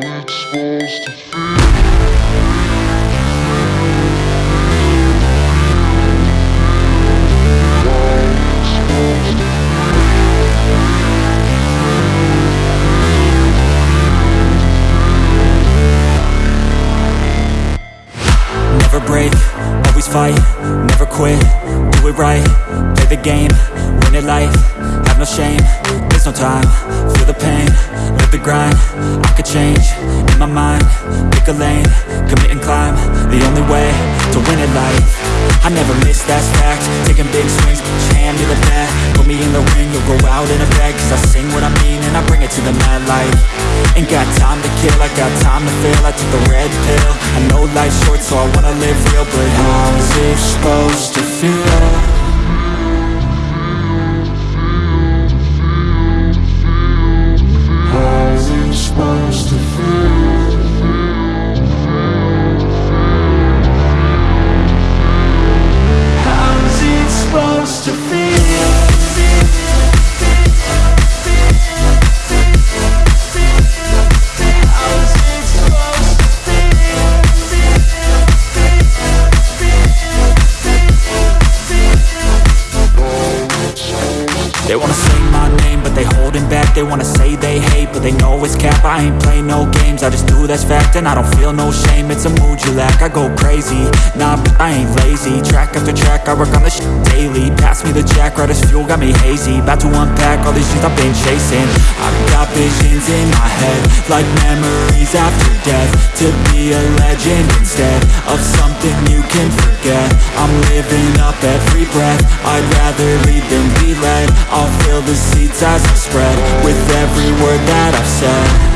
to Never break, always fight, never quit, do it right, play the game, win it life, have no shame, there's no time, feel the pain, live the grind, I could change, my mind, pick a lane, commit and climb, the only way to win it life, I never miss, that's fact, taking big swings, your hand to the bat, put me in the ring, you'll go out in a bag, cause I sing what I mean and I bring it to the mad light, ain't got time to kill, I got time to feel, I took the red pill, I know life's short so I wanna live real, but how's it wanna say my name, but they holding back. They wanna say they hate, but they know it's cap. I ain't play no games, I just do that's fact And I don't feel no shame, it's a mood you lack I go crazy, nah, but I ain't lazy. Track after track, I work on this daily. Pass me the jack, right as fuel, got me hazy. About to unpack all these shit I've been chasing. I've got visions in my head Like memories after death. To be a legend instead Of something you can forget. I'm living up every breath. I'd rather lead the seeds as I spread With every word that I've said